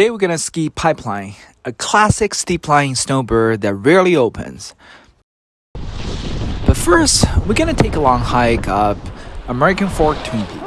Today we're gonna ski Pipeline, a classic steep line snowbird that rarely opens. But first, we're gonna take a long hike up American Fork Twin Peaks.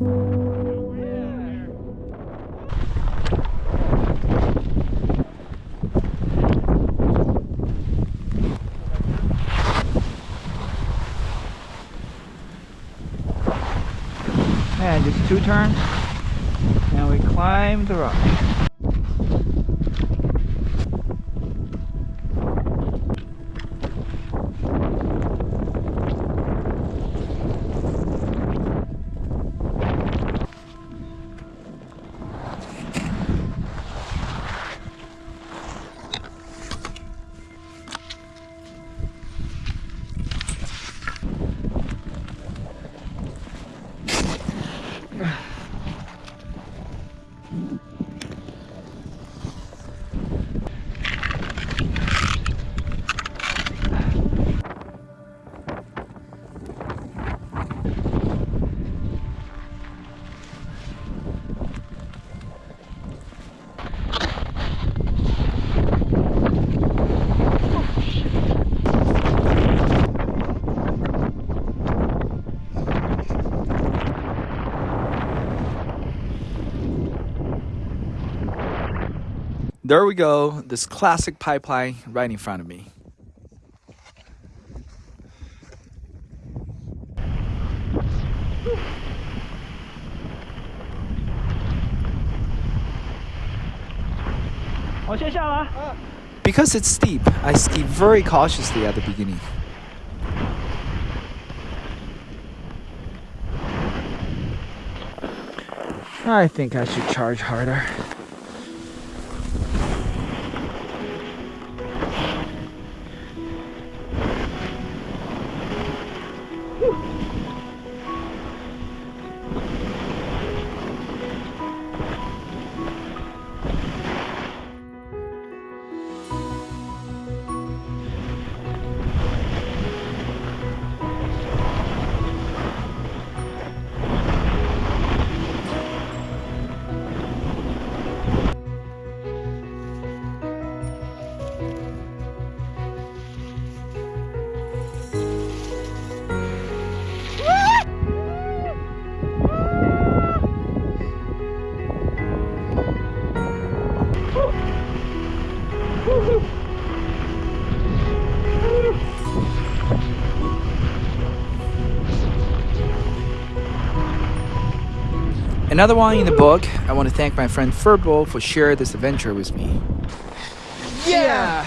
And just two turns, and we climb the rock. There we go, this classic pipeline right in front of me. Because it's steep, I ski very cautiously at the beginning. I think I should charge harder. Another one in the book, I want to thank my friend Furbo for sharing this adventure with me. Yeah!